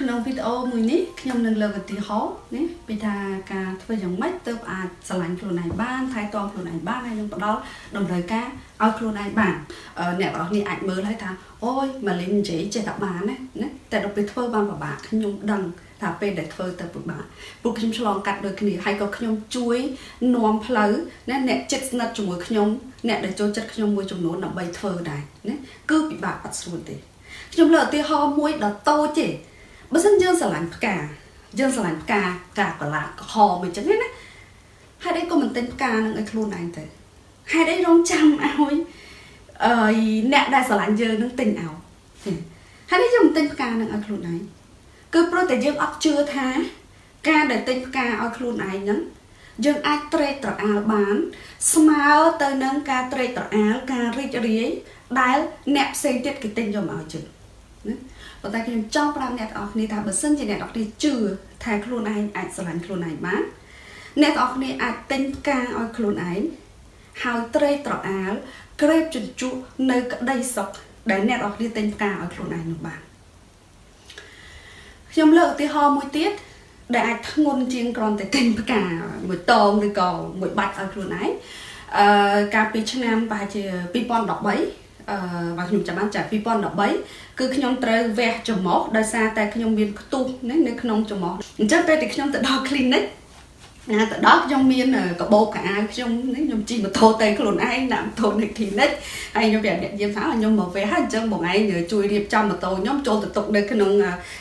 ក្នុងវីដេអូមួយនេះខ្ញុំនឹងលើកឧទាហរណ៍នេះពីថាការធ្វើយ៉ាងម៉េចទើបអាចឆ្លាញ់ខ្លួនឯងបានថែទាំខ្លួនឯងបានហើយនឹងផ្ដល់តម្រូវការឲ្យខ្លួនឯងបានអ្នកទាំងអស់គ្នាអាចមើលហើយថាអូយម៉ាលីននិយាយចេះតែបានណាណាតែដល់ពេលធ្វើបានពិបាកខ្ញុំដឹងថាពេលដែលធ្វើទៅពិបាកព្រោះខ្ញុំឆ្លងកាត់ដូចគ្នាហើយក៏ខ្ញុំជួយនាំផ្លូវណាអ្នកចិត្តស្និទ្ធជាមួយខ្ញុំអ្នកដែលចូលចិត្តខ្ញុំមួយចំនួនដើម្បីធ្វើដែរណាគឺពិបាកអត់ស្រួលទេខ្ញុំលើកឧទាហរណ៍មួយដ៏តូចទេ បើសិនយើងស្រឡាញ់ផ្កាយើងស្រឡាញ់ផ្កាផ្កាកលាក្រហមអញ្ចឹងណាហេតុអីក៏មិនទិញផ្កានឹងឲ្យខ្លួនឯងទៅហេតុអីរងចាំឲ្យអឺអ្នកដែលស្រឡាញ់យើងនឹងទិញឲ្យហេតុអីយើងមិនទិញផ្កានឹងឲ្យខ្លួនឯងគឺព្រោះតែយើងអត់ជឿថា ការដែលទិញផ្កាឲ្យខ្លួនឯងហ្នឹងយើងអាចត្រេកត្រអាលបាន ស្មើទៅនឹងការត្រេកត្រអាលការរីករាយដែលអ្នកផ្សេងទៀតគេទិញយកមកឲ្យយើង ណាប៉ុន្តែខ្ញុំចង់ប្រាប់អ្នកទាំងអស់គ្នាថាបើសិនជាអ្នកទាំងអស់គ្នាជឿថាខ្លួនឯងអាចស្រឡាញ់ខ្លួនឯងបានអ្នកទាំងអស់គ្នាអាចទិញផ្កាឲ្យខ្លួនឯងហើយត្រេកត្រអាលក្រេបជញ្ជក់នៅក្តីសុខដែលអ្នកទាំងអស់គ្នាទិញផ្កាឲ្យខ្លួនឯងនោះបានខ្ញុំលើកឧទាហរណ៍មួយទៀតដែលអាចធ្ងន់ជាងគ្រាន់តែទិញផ្កាមួយតងឬក៏មួយបាច់ឲ្យខ្លួនឯងអឺកាលពីឆ្នាំប្រហែលជា2013 អឺបើខ្ញុំចាំបានចា2013គឺខ្ញុំត្រូវវះចំមុះដោយសារតែខ្ញុំមានខ្ទុះនៅក្នុងចំមុះអញ្ចឹងពេលដែលខ្ញុំទៅដល់ clinic ណាទៅដល់ខ្ញុំមានកបោកកៅខ្ញុំខ្ញុំជិះម៉ូតូទៅខ្លួនឯងដាក់ម៉ូតូនៅ clinic ហើយខ្ញុំប្រាប់អ្នកយាមថាខ្ញុំមកវះហើយអញ្ចឹងបងឯងជួយរៀបចំម៉ូតូខ្ញុំចូលទៅទុកនៅក្នុង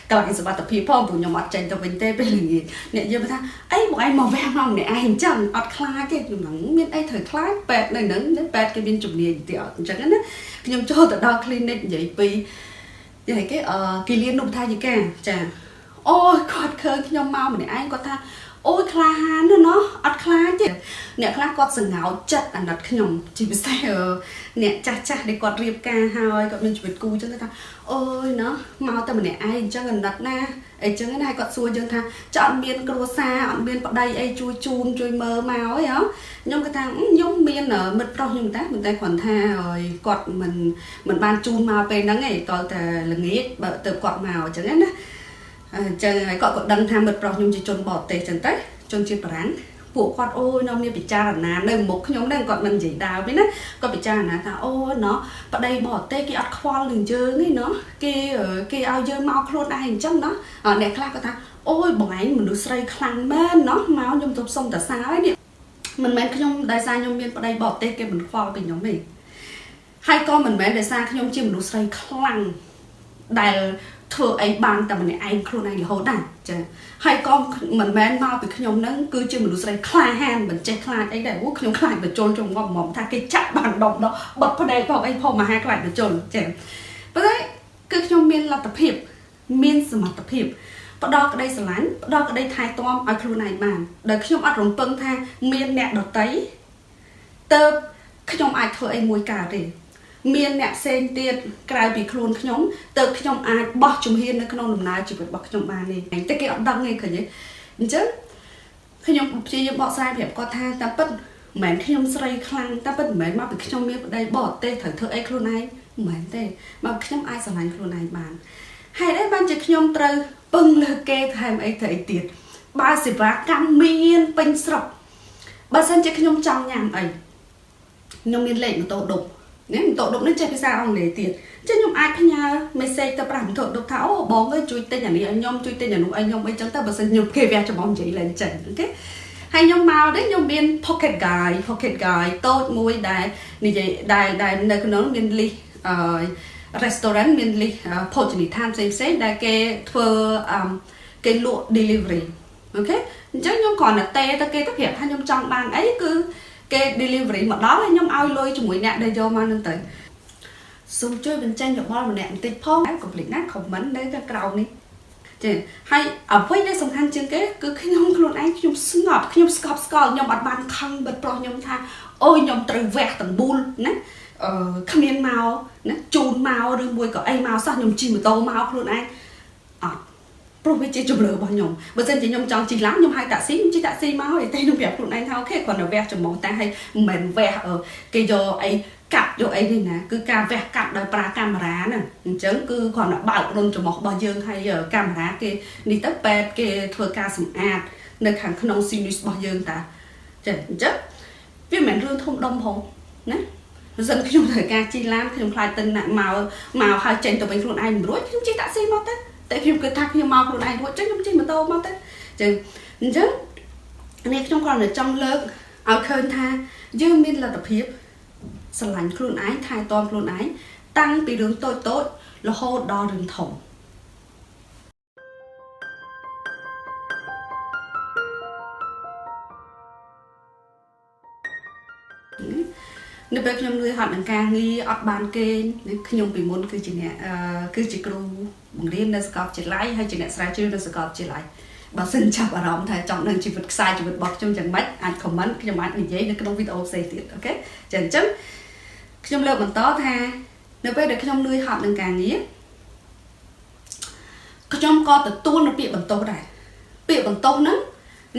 កន្លែងសុវត្ថិភាពផងព្រោះខ្ញុំអត់ចេញទៅវិញទេពេលល្ងាចអ្នកយាមថាអីបងឯងមកវះមកម្នាក់ឯងអញ្ចឹងអត់ខ្លាចទេខ្ញុំហ្នឹងមានអីត្រូវខ្លាចពេទ្យនៅហ្នឹងពេទ្យគេមានជំនាញទៀតអញ្ចឹងណាខ្ញុំចូលទៅដល់ clinic និយាយពីនិយាយគេអឺគីលៀននុបថាយិកាចាអូយគាត់ឃើញខ្ញុំមកម្នាក់ឯងគាត់ថា អូយក្លាហានណាអត់ខ្លាចទេអ្នកខ្លះគាត់សង្ហោចិត្តអាណិតខ្ញុំជាពិសេសអ្នកចាស់ចាស់ដែលគាត់រៀបការហើយគាត់មានជីវិតគូអញ្ចឹងថាអូយណោះមកតែម្នាក់ឯងអញ្ចឹងអាណិតណាអីចឹងណាហើយគាត់សួរយើងថាចអត់មានគ្រួសារអត់មានប្តីអីជួយជូនជួយមើលមកអីហ៎ខ្ញុំគាត់ថាខ្ញុំមានមិត្តប្រុសខ្ញុំតែមិនតែគ្រាន់ថាគាត់មិនមិនបានជូនមកពេលហ្នឹងឯងតើតែល្ងាចបើទៅគាត់មកអញ្ចឹងណា អញ្ចឹងហើយគាត់ក៏ដឹងថាមិត្តប្រុសខ្ញុំជាជនបរទេសអញ្ចឹងទៅជនជាតិបារាំងពួកគាត់អូយនាំគ្នាពិចារណានៅមុខខ្ញុំហ្នឹងគាត់មិននិយាយដើមទេណាគាត់ពិចារណាថាអូណោះប្តីបរទេសគេអត់ខ្វល់នឹងយើងទេណោះគេគេឲ្យយើងមកខ្លួនឯងអញ្ចឹងណោះអ្នកខ្លះគាត់ថាអូយបងឯងមនុស្សស្រីខ្លាំងមែនណោះមកខ្ញុំទៅសុំតាសាហើយនេះមិនមែនខ្ញុំដោយសារខ្ញុំមានប្តីបរទេសគេមិនខ្វល់ពីខ្ញុំទេហើយក៏មិនមែនដោយសារខ្ញុំជាមនុស្សស្រីខ្លាំងដែល ធ្វើអីបានតែម្នាក់ឯងខ្លួនឯងរហូតដែរចាហើយក៏មិនមែនមកពីខ្ញុំហ្នឹងគឺជាមនុស្សស្រីក្លាហានមិនចេះខ្លាចអីដែរអូខ្ញុំខ្លាចបច្ចុលជុំងប់មកថាគេចាក់បានដុំដោះបត់ផ្នែកផងអីផងមហាខ្លាចបច្ចុលចាប៉ុន្តែគឺខ្ញុំមានលទ្ធភាពមានសមត្ថភាពផ្ដល់ក្តីស្រឡាញ់ផ្ដល់ក្តីថែទាំឲ្យខ្លួនឯងបានដោយខ្ញុំអត់រំពឹងថាមានអ្នកដតីទៅខ្ញុំអាចធ្វើអីមួយកើតទេ មានអ្នកផ្សេងទៀតក្រៅពីខ្លួនខ្ញុំទៅខ្ញុំអាចបោះជំហាននៅក្នុងដំណើរជីវិតរបស់ខ្ញុំបាននេះតែគេអត់ដឹងទេឃើញទេអញ្ចឹងខ្ញុំព្យាយាមបកស្រាយប្រាប់គាត់ថាតែពិតមិនមែនខ្ញុំស្រីខ្លាំងតែពិតមិនមែនមកពីខ្ញុំមានប្តីបរទេសត្រូវធ្វើអីខ្លួនឯងមិនមែនទេមកខ្ញុំអាចស្រឡាញ់ខ្លួនឯងបានហេតុអីបានជាខ្ញុំត្រូវពឹងលើគេថែមអីទៅអីទៀតបើសេវាកម្មមានពេញស្រុកបើសិនជាខ្ញុំចង់ញ៉ាំអីខ្ញុំមានលេខម៉ូតូដប់ នេះម៉ូតូដប់នេះចេះភាសាអង់គ្លេសទៀតអញ្ចឹងខ្ញុំអាចផ្ញើ message ទៅប្រាស់ម៉ូតូដប់ថាអូបងអើយជួយទិញអានេះឲ្យខ្ញុំជួយទិញអានោះឲ្យខ្ញុំអីចឹងទៅបើសិនខ្ញុំគេវះច្បងនិយាយឡើងចេញអូខេហើយខ្ញុំមកនេះខ្ញុំមាន pocket guide pocket guide តូចមួយដែលនិយាយដែលដែលនៅក្នុងមាន list អឺ restaurant មាន list ភោជនីយដ្ឋានផ្សេងផ្សេងដែលគេធ្វើអឺគេលក់ delivery អូខេអញ្ចឹងខ្ញុំគ្រាន់តែទេទៅគេទៅប្រាប់ថាខ្ញុំចង់បានអីគឺ គេ delivery មកដល់ហើយខ្ញុំឲ្យលុយជាមួយអ្នកដែលយកមកនឹងទៅសូមជួយបញ្ចេញយោបល់ម្នាក់បន្តិចផងកុំភ្លេចណា comment នៅខាងក្រោមនេះចាហើយអ្វីដែលសំខាន់ជាងគេគឺខ្ញុំខ្លួនឯងខ្ញុំស្ងប់ខ្ញុំស្កប់ស្កល់ខ្ញុំអត់បានខឹងបិទប្រុសខ្ញុំថាអូយខ្ញុំត្រូវវះទាំងបួលណាអឺគ្មានមកណាជូនមកឬមួយក៏អីមកសោះខ្ញុំជិះម៉ូតូមកខ្លួនឯងអត់ ព្រោះវាជាជំរឿរបស់ខ្ញុំបើមិនជាខ្ញុំចង់ជិះឡានខ្ញុំហៅតាក់ស៊ីខ្ញុំជិះតាក់ស៊ីមកហើយតែខ្ញុំប្រាប់ខ្លួនឯងថាអូខេគ្រាន់តែវះចំមកតែហើយមិនមែនវះគេយកអីកាត់យកអីនេះណាគឺការវះកាត់ដោយប្រើកាមេរ៉ាហ្នឹងអញ្ចឹងគឺគ្រាន់តែបើករុនចំមករបស់យើងហើយកាមេរ៉ាគេនេះទៅពេទ្យគេធ្វើការសម្អាតនៅខាងក្នុងស៊ីនីសរបស់យើងតាចាអញ្ចឹងវាមិនមែនរឿងធំដុំផងណាបើសិនខ្ញុំត្រូវការជិះឡានខ្ញុំខ្លាចទៅណាក់មកមកហើយចេញទៅវិញខ្លួនឯងមិនរួចខ្ញុំជិះតាក់ស៊ីមកទៅ តែខ្ញុំគិតថាខ្ញុំមកខ្លួនឯងរួចចឹងខ្ញុំជិះម៉ូតូមកទៅចឹងអញ្ចឹងនេះខ្ញុំគ្រាន់តែចង់លើកឲ្យឃើញថាយើងមានលទ្ធភាពស្រឡាញ់ខ្លួនឯងថែទាំខ្លួនឯងតាំងពីរឿងតូចតូចរហូតដល់រឿងធំនៅពេលខ្ញុំលឿហត់នឹងការងារអត់បានគេងខ្ញុំពីមុនគឺជាអ្នកគឺជាគ្រូ បង្រៀននៅសាកលវិទ្យាល័យហើយជាអ្នកស្រាវជ្រាវនៅសាកលវិទ្យាល័យបើសិនចាប់អារម្មណ៍ថាចង់ដឹងជីវិតខ្សែជីវិតរបស់ខ្ញុំយ៉ាងម៉េចអាច comment ខ្ញុំអាចនិយាយនៅក្នុងវីដេអូផ្សេងទៀតអូខេចាអញ្ចឹងខ្ញុំលើកបន្តថានៅពេលដែលខ្ញុំលឿហត់នឹងការងារខ្ញុំក៏ទទួលនៅពាក្យបន្ទោសដែរពាក្យបន្ទោសហ្នឹង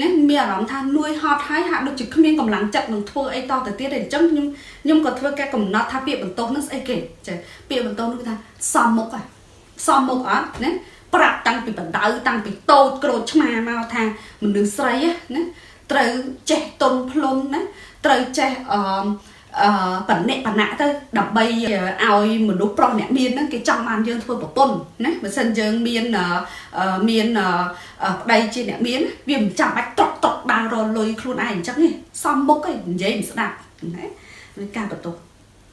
ណាមានអារម្មណ៍ថាលួយហត់ហើយហាក់ដូចជាគ្មានកម្លាំងចិត្តនឹងធ្វើអីតទៅទៀតទេអញ្ចឹងខ្ញុំខ្ញុំក៏ធ្វើការកំណត់ថាពាក្យបន្ទោសនឹងស្អីគេចាពាក្យបន្ទោសនោះគឺថាសំមុខហ៎ សំមុខអត់ណាប្រាប់តាំងពីបដៅតាំងពីតូចក្រូចឆ្មាមកថាមនុស្សស្រីណាត្រូវចេះតុនភ្លុំណាត្រូវចេះអឺអឺបនិបណៈទៅដើម្បីឲ្យមនុស្សប្រុសអ្នកមានហ្នឹងគេចង់បានយើងធ្វើប្រពន្ធណាបើសិនយើងមានមានប្តីជាអ្នកមានវាមិនចាំបាច់ត្រកត្រកដើររលុយខ្លួនឯងអញ្ចឹងទេសំមុខឯងនិយាយមិនស្ដាប់ណាវាការបន្ទោស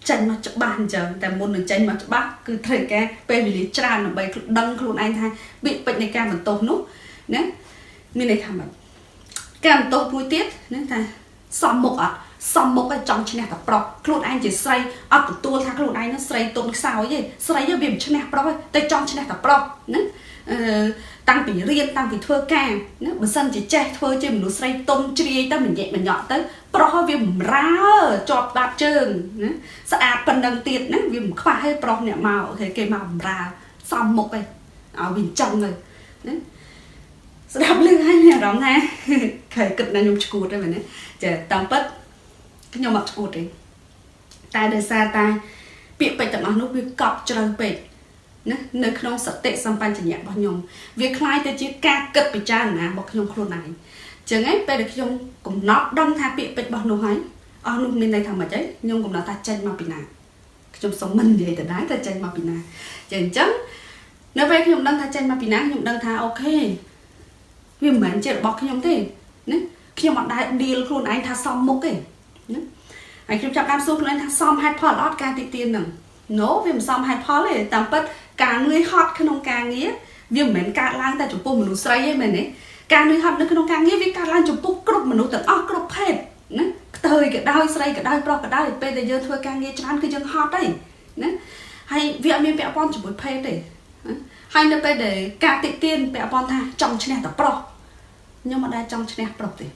ចេញមកច្បាស់អញ្ចឹងតែមុននឹងចេញមកច្បាស់គឺត្រូវការពេលវេលាច្រើនដើម្បីដឹងខ្លួនឯងថាវាពេចនៃការបន្ទោសនោះណាមានន័យថាម៉េចការបន្ទោសមួយទៀតណាថាសំមុខអត់សំមុខឲ្យចង់ឈ្នះតែប្រុសខ្លួនឯងជាស្រីអត់ទទួលថាខ្លួនឯងនឹងស្រីទុនខ្សោយទេស្រីវាមិនឈ្នះប្រុសទេតែចង់ឈ្នះតែប្រុសណាអឺ តាំងពីរៀនតាំងពីធ្វើការណាបើសិនជាចេះធ្វើជាមនុស្សស្រីទុនជ្រាយទៅមញែកមញក់ទៅប្រុសវាបំរើជាប់បាត់ជើងណាស្អាតប៉ុណ្ណឹងទៀតណាវាមិនខ្វះទេប្រុសអ្នកមកគេមកបំរើសំមុខឯងឲ្យវាចឹងទៅណាស្ដាប់លឺហើយមានអារម្មណ៍ថាគេគិតថាខ្ញុំឈួតទេមែនទេចាតាមពិតខ្ញុំអត់ឈួតទេតែដោយសារតែពាក្យពេចន៍ទាំងអស់នោះវាកប់ជ្រៅពេក ណានៅក្នុងសតិសម្បញ្ញៈរបស់ខ្ញុំវាคล้ายទៅជាការគិតពិចារណារបស់ខ្ញុំខ្លួនឯងចឹងឯងពេលដែលខ្ញុំកំណត់ដឹងថាពាក្យពេចន៍របស់នោះហើយអស់នោះមានន័យថាម៉េចឯងខ្ញុំកំណត់ថាចេញមកពីណាខ្ញុំសុំមិននិយាយទៅដែរតែចេញមកពីណាចឹងអញ្ចឹងនៅពេលខ្ញុំដឹងថាចេញមកពីណាខ្ញុំដឹងថាអូខេវាមិនមែនជារបស់ខ្ញុំទេណាខ្ញុំអត់ដែល deal ខ្លួនឯងថាសមមុខទេណាហើយខ្ញុំចាប់តាមសួរខ្លួនឯងថាសមហេតុផលអត់ការទីទៀនហ្នឹង no វាមិនសមហេតុផលទេតាមពិត ការនឿយហត់ក្នុងការងារវាមិនមែនកើតឡើងតែចំពោះមនុស្សស្រីទេមែនទេការនឿយហត់នៅក្នុងការងារវាកើតឡើងចំពោះគ្រប់មនុស្សទាំងអស់គ្រប់ភេទណាខ្ទើយក៏ដោយស្រីក៏ដោយប្រុសក៏ដោយពេលដែលយើងធ្វើការងារច្រើនគឺយើងហត់ទេណាហើយវាអត់មានពាក់ព័ន្ធជាមួយភេទទេហើយនៅពេលដែលការតិទៀនពាក់ព័ន្ធថាចង់ឈ្នះតែប្រុសខ្ញុំមិនដែលចង់ឈ្នះប្រុសទេ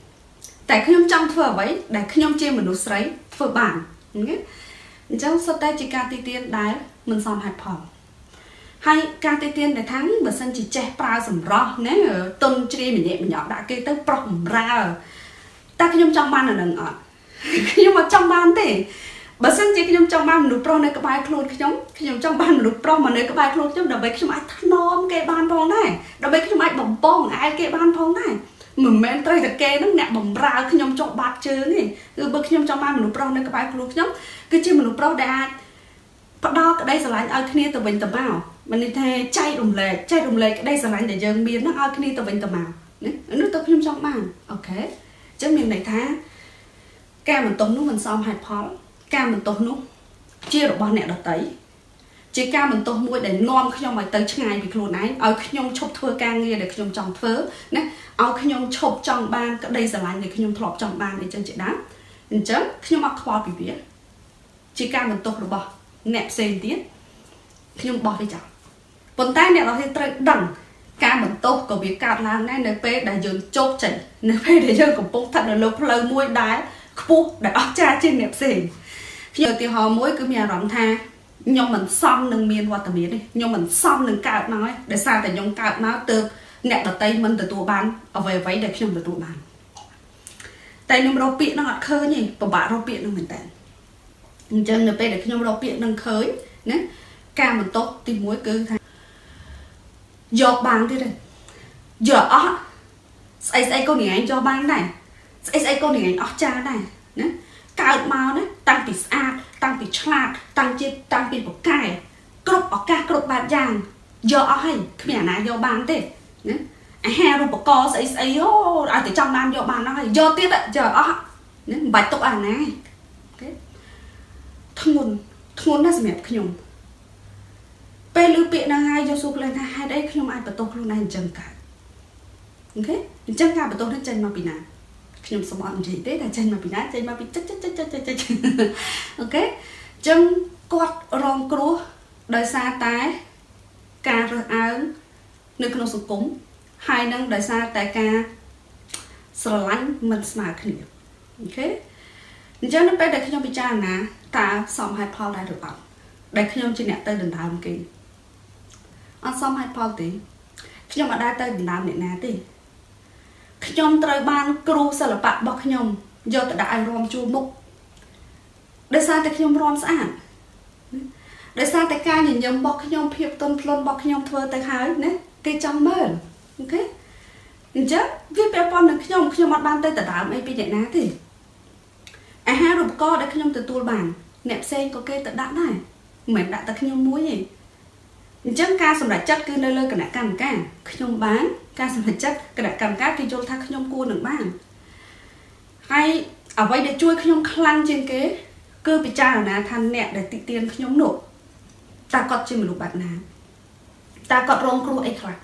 តែខ្ញុំចង់ធ្វើអ្វីដែលខ្ញុំជាមនុស្សស្រីធ្វើបានណាអញ្ចឹងសុទ្ធតែជាការទីទានដែលមិនសមហេតុផល ហើយការទីទានដែលថាបើសិនជាចេះប្រើសម្រស់ណាទុនជ្រាយម្នាក់ម្នាក់ដាក់គេទៅប្រុសបំរើតែខ្ញុំចង់បានអានឹងអត់ខ្ញុំអត់ចង់បានទេបើសិនជាខ្ញុំចង់បានមនុស្សប្រុសនៅក្បែរខ្លួនខ្ញុំខ្ញុំចង់បានមនុស្សប្រុសមកនៅក្បែរខ្លួនខ្ញុំដើម្បីខ្ញុំអាចថ្នមគេបានផងដែរដើម្បីខ្ញុំអាចបំពងអែលគេបានផងដែរមិនមែនត្រូវតែគេនឹងអ្នកបំរើខ្ញុំចុះបាត់ជើងទេគឺបើខ្ញុំចង់បានមនុស្សប្រុសនៅក្បែរខ្លួនខ្ញុំគឺជាមនុស្សប្រុសដែលអាចផ្ដល់ក្តីស្រឡាញ់ឲ្យគ្នាទៅវិញទៅមក មិនន័យថាចែករំលែកចែករំលែកក្តីស្រឡាញ់ដែលយើងមានហ្នឹងឲ្យគ្នាទៅវិញទៅមកណានោះទៅខ្ញុំចង់បានអូខេអញ្ចឹងមានន័យថា ការបន្ទោសនោះមិនសមហេតុផល ការបន្ទោសនោះជារបស់អ្នកដតីជាការបន្ទោសមួយដែលនាំខ្ញុំឲ្យទៅឆ្ងាយពីខ្លួនឯងឲ្យខ្ញុំឈប់ធ្វើការងារដែលខ្ញុំចង់ធ្វើណាឲ្យខ្ញុំឈប់ចង់បានក្តីស្រឡាញ់ដែលខ្ញុំធ្លាប់ចង់បានអីចឹងជាដើមអញ្ចឹងខ្ញុំអត់ខ្វល់ពីវាជាការបន្ទោសរបស់អ្នកផ្សេងទៀតខ្ញុំបោះវាចោល ប៉ុន្តែអ្នកទាំងត្រូវដឹងការបន្ទោសក៏វាកើតឡើងដែរនៅពេលដែលយើងជោគជ័យនៅពេលដែលយើងកំពុងស្ថិតនៅលើផ្លូវមួយដែលខ្ពស់ដែលអស្ចារ្យជាងអ្នកផ្សេងខ្ញុំឧទាហរណ៍មួយគឺមានអារម្មណ៍ថាខ្ញុំមិនសមនឹងមានវត្តមានទេខ្ញុំមិនសមនឹងកើតមកទេដោយសារតែខ្ញុំកើតមកទៅអ្នកដតីមិនទទួលបានអ្វីអ្វីដែលខ្ញុំទទួលបានតែខ្ញុំរកពាក្យហ្នឹងអត់ឃើញទេពិបាករកពាក្យហ្នឹងមែនតើអញ្ចឹងនៅពេលដែលខ្ញុំរកពាក្យហ្នឹងឃើញណាការបន្ទោសទី1គឺថា យកបានទៀតទេយកអស់ស្អីស្អីក៏នាងឯងយកបានដែរស្អីស្អីក៏នាងឯងអស់ចាដែរណាកើតមកណាតាំងពីស្អាតតាំងពីឆ្លាតតាំងជាតាំងពីប្រកែគ្រប់ឱកាសគ្រប់បែបយ៉ាងយកអស់ហើយគ្មានអាណាយកបានទេណាអាហារូបករណ៍ស្អីស្អីអូឲ្យតែចង់បានយកបានអស់ហើយយកទៀតយកអស់ណាមិនបាច់ទុកអាណា okay ធ្ងន់ធ្ងន់ណាស់សម្រាប់ខ្ញុំ ពេលឮពាក្យហ្នឹងហើយយកសួរខ្លួនថាហេតុអីខ្ញុំអាចបន្ទោសខ្លួនឯងអញ្ចឹងកើត okay អញ្ចឹងការបន្ទោសនេះចេញមកពីណាខ្ញុំសូមអត់និយាយទេតែចេញមកពីណាចេញមកពីចិត្តចិត្តចិត្តចិត្តចិត្ត okay អញ្ចឹងគាត់រងគ្រោះដោយសារតែការរើសអើងនៅក្នុងសង្គមហើយនឹងដោយសារតែការស្រឡាញ់មិនស្មើគ្នាអូខេអញ្ចឹងនៅពេលដែលខ្ញុំពិចារណាតើសមហេតុផលដែរឬអត់ដែលខ្ញុំជាអ្នកទៅដណ្ដើមគេ អត់សមហេតុផលទេខ្ញុំអត់ដែរទៅដណ្ដើមអ្នកណាទេខ្ញុំត្រូវបានគ្រូសិល្បៈរបស់ខ្ញុំយកទៅដាក់ឲ្យរំជួលមុខដោយសារតែខ្ញុំរំស្អាតដោយសារតែការញញឹមរបស់ខ្ញុំភាពទន់ភ្លន់របស់ខ្ញុំធ្វើទៅហើយណាគេចង់មើលអូខេអញ្ចឹងវាពាក់ព័ន្ធនឹងខ្ញុំខ្ញុំអត់បានទៅដណ្ដើមអីពីអ្នកណាទេអាហារូបករណ៍ដែលខ្ញុំទទួលបានអ្នកផ្សេងក៏គេទៅដាក់ដែរមិនមែនដាក់តែខ្ញុំមួយទេ អញ្ចឹងការសម្រេចចិត្តគឺនៅលើគណៈកម្មការខ្ញុំបានការសម្រេចចិត្តគណៈកម្មការគេយល់ថាខ្ញុំគួរនឹងបានហើយអ្វីដែលជួយខ្ញុំខ្លាំងជាងគេ គឺពិចារណាថាអ្នកដែលតិទៀនខ្ញុំនោះតើគាត់ជាមនុស្សបែបណាតើគាត់រងគ្រោះអីខ្លះ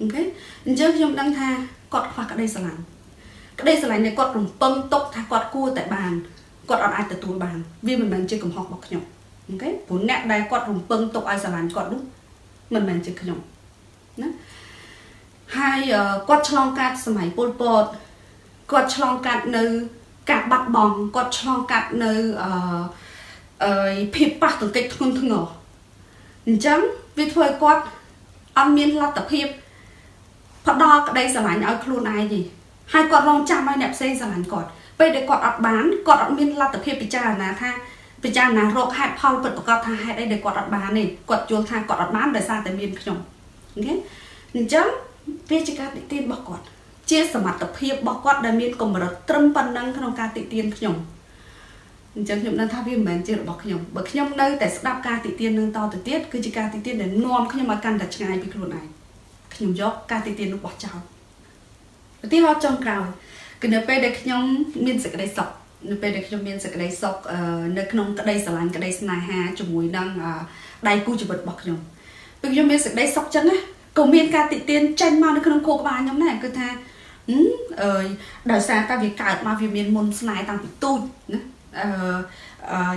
អូខេអញ្ចឹងខ្ញុំដឹងថាគាត់ខ្វះក្តីស្រឡាញ់ក្តីស្រឡាញ់នៃគាត់រំពឹងទុកថាគាត់គួរតែបានគាត់អត់អាចទទួលបាន វាមិនមែនជាកំហុសរបស់ខ្ញុំអូខេព្រោះអ្នកដែលគាត់រំពឹងទុកឲ្យស្រឡាញ់គាត់នោះ មិនមែនជាខ្ញុំណាហើយគាត់ឆ្លងកាត់សម័យពលពតគាត់ឆ្លងកាត់នៅការបាត់បង់គាត់ឆ្លងកាត់នៅអឺអឺភាពប៉ះទង្គិចធ្ងន់ធ្ងរអញ្ចឹងវាធ្វើឲ្យគាត់អត់មានលទ្ធភាពផ្ដល់ក្តីស្រឡាញ់ឲ្យខ្លួនឯងទេហើយគាត់រងចាំឲ្យអ្នកផ្សេងស្រឡាញ់គាត់ពេលដែលគាត់អត់បានគាត់អត់មានលទ្ធភាពពិចារណាថា ពិចារណារកហេតុផលពិតប្រាកដថាហេតុអីដែលគាត់អត់បានទេគាត់យល់ថាគាត់អត់បានដោយសារតែមានខ្ញុំអូខេអញ្ចឹងវាជាការតិទៀនរបស់គាត់ ជាសមត្ថភាពរបស់គាត់ដែលមានកម្រិតត្រឹមប៉ុណ្ណឹងក្នុងការតិទៀនខ្ញុំអញ្ចឹងខ្ញុំដឹងថាវាមិនមែនជារបស់ខ្ញុំបើខ្ញុំនៅតែស្ដាប់ការតិទៀននឹងតទៅទៀតគឺជាការតិទៀនដែលនាំខ្ញុំឲ្យកាន់តែឆ្ងាយពីខ្លួនឯងខ្ញុំយកការតិទៀននោះបោះចោលឧទាហរណ៍ចុងក្រោយគឺនៅពេលដែលខ្ញុំមានសេចក្តីសុខ នៅពេលដែលខ្ញុំមានសេចក្តីសុខនៅក្នុងក្តីស្រឡាញ់ក្តីស្នេហាជាមួយនឹងដៃគូជីវិតរបស់ខ្ញុំពេលខ្ញុំមានសេចក្តីសុខចឹងណាក៏មានការតិទៀនចេញមកនៅក្នុងខួរក្បាលខ្ញុំដែរគឺថាអឺដោយសារតែវាកើតមកវាមានមុនស្នេហ៍តាំងពីទូចណាអឺ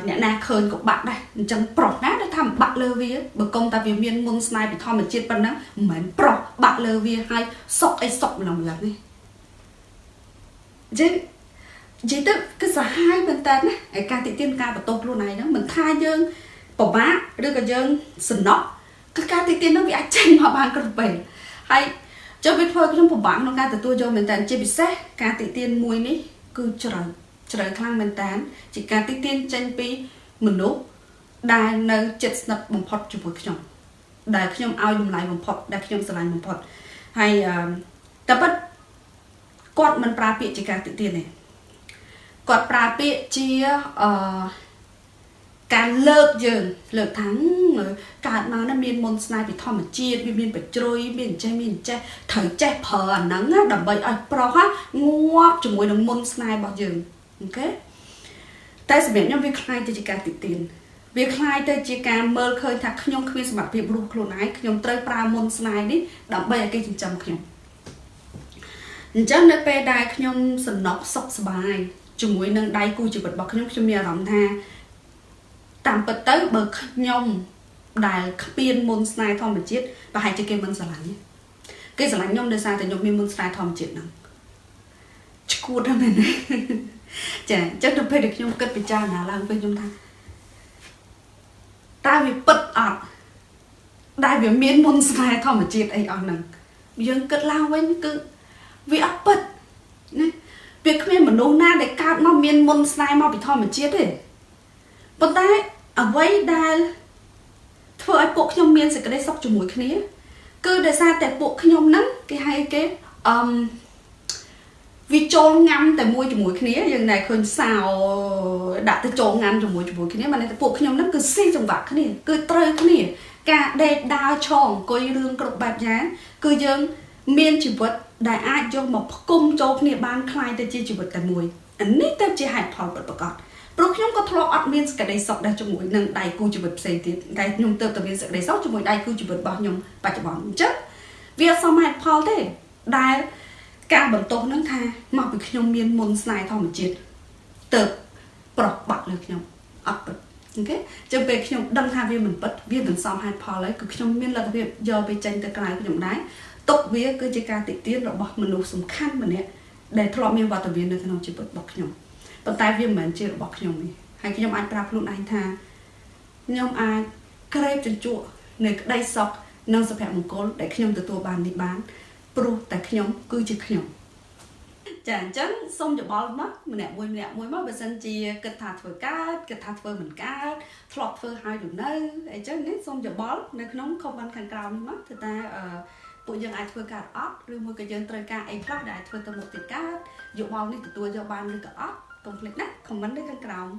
អ្នកណាឃើញក៏បាក់ដែរអញ្ចឹងប្រុសណាដែលថាបាក់លើវាបើកុំតែវាមានមុនស្នេហ៍ពីធម្មជាតិប៉ុណ្ណឹងមិនមែនប្រុសបាក់លើវាហើយសុកអីសុកម្លឹងម្លឹងនេះអញ្ចឹង និយាយទៅគឺសាហាវមែនតើណាឯការតិទៀនការបន្ទោសខ្លួនឯងហ្នឹងមិនថាយើងពិបាកឬក៏យើងសំណក់គឺការតិទៀនហ្នឹងវាអាចចេញមកបានគ្រប់ពេលហើយចុះវាធ្វើខ្ញុំពិបាកក្នុងការទទួលយកមែនតើជាពិសេសការតិទៀនមួយនេះគឺច្រើនជ្រៅខ្លាំងមែនតើជាការតិទៀនចេញពីមនុស្សដែលនៅចិត្តស្និទ្ធបំផុតជាមួយខ្ញុំដែលខ្ញុំឲ្យតម្លៃបំផុតដែលខ្ញុំស្រឡាញ់បំផុតហើយតែប៉ិតគាត់មិនប្រើពាក្យជាការតិទៀនទេ គាត់ប្រើពាក្យជាអឺការលើកយើងលើកថាកើតមកណាមានមុនស្នេហ៍ពីធម្មជាតិវាមានបជ្រុយមានចេះមានចេះត្រូវចេះប្រើអាហ្នឹងដើម្បីឲ្យប្រុសងាប់ជាមួយនឹងមុនស្នេហ៍របស់យើងអូខេតែសម្រាប់ខ្ញុំវាคล้ายទៅជាការទីទានវាคล้ายទៅជាការមើលឃើញថាខ្ញុំគ្មានសមត្ថភាពរស់ខ្លួនឯងខ្ញុំត្រូវប្រើមុនស្នេហ៍នេះដើម្បីឲ្យគេចិញ្ចឹមខ្ញុំអញ្ចឹងនៅពេលដែលខ្ញុំសំណុកសុខសប្បាយ ជាមួយនឹងដៃគូជីវិតរបស់ខ្ញុំខ្ញុំមានអារម្មណ៍ថាតាមពិតទៅបើខ្ញុំដែលគ្មានមុនស្នេហ៍ធម្មជាតិប្រហែលជាគេមិនស្រឡាញ់គេស្រឡាញ់ខ្ញុំដោយសារតែខ្ញុំមានមុនស្នេហ៍ធម្មជាតិហ្នឹងឈួតហ្នឹងមែនទេចាអញ្ចឹងទៅពេលដែលខ្ញុំគិតពិចារណាឡើងពេលខ្ញុំថាតើវាពិតអត់ដែលវាមានមុនស្នេហ៍ធម្មជាតិអីអស់ហ្នឹងយើងគិតឡើងវិញគឺវាអត់ពិតណា វាគ្មានមនុស្សណាដែលកើតមកមានមុនស្នេហ៍មកពីធម្មជាតិទេប៉ុន្តែអ្វីដែលធ្វើឲ្យពួកខ្ញុំមានសេចក្តីសុខជាមួយគ្នា គឺដោយសារតែពួកខ្ញុំហ្នឹងគេហៅគេអឺវាចូលងាំតែមួយជាមួយគ្នាយើងណែឃើញសោដាក់ទៅចូលងាំជាមួយជាមួយគ្នាមកតែពួកខ្ញុំហ្នឹងគឺស៊ីចង្វាក់គ្នា គឺត្រូវគ្នា ការដេកដើរឆងអង្គុយរឿងគ្រប់បែបយ៉ាងគឺយើងមានជីវិត ដែលអាចយកមកផ្គុំចូលគ្នាបានคล้ายទៅជាជីវិតតែមួយអានេះទៅជាហេតុផលពិតប្រាកដព្រោះខ្ញុំក៏ធ្លាប់អត់មានសេចក្តីសុខដែរជាមួយនឹងដៃគូជីវិតផ្សេងទៀតតែខ្ញុំទៅតែមានសេចក្តីសុខជាមួយដៃគូជីវិតរបស់ខ្ញុំបច្ចុប្បន្នអញ្ចឹងវាសមហេតុផលទេដែលការបន្ទោសនឹងថាមកពីខ្ញុំមានមុនស្នេហ៍ធម្មជាតិទៅប្រុសបាក់លើខ្ញុំអត់ពិតអូខេចឹងពេលខ្ញុំដឹងថាវាមិនពិតវាមិនសមហេតុផលហើយគឺខ្ញុំមានលទ្ធភាពយកវាចេញទៅក្រៅខ្ញុំដែរ ទុកវាគឺជាការតិទៀនរបស់មនុស្សសំខាន់ម្នាក់ដែលធ្លាប់មានវត្តមាននៅក្នុងជីវិតរបស់ខ្ញុំប៉ុន្តែវាមិនមែនជារបស់ខ្ញុំទេហើយខ្ញុំអាចប្រាប់ខ្លួនឯងថាខ្ញុំអាចក្រេបជញ្ជក់នៅក្តីសុខនិងសុភមង្គលដែលខ្ញុំទទួលបាននេះបានព្រោះតែខ្ញុំគឺជាខ្ញុំចាអញ្ចឹងសូមយោបល់មកម្នាក់មួយម្នាក់មួយមកបើសិនជាគិតថាធ្វើកើតគិតថាធ្វើមិនកើតធ្លាប់ធ្វើហើយឬនៅអញ្ចឹងនេះសូមយោបល់នៅក្នុង comment ខាងក្រោមនេះមកគឺថាអឺ ពួកយើងអាចធ្វើការអត់ឬមួយក៏យើងត្រូវការអីខ្លះដែលអាចធ្វើទៅមុខទៀតកើតយោបល់នេះទទួលយកបានឬក៏អត់កុំភ្លេចណា comment នៅខាងក្រោម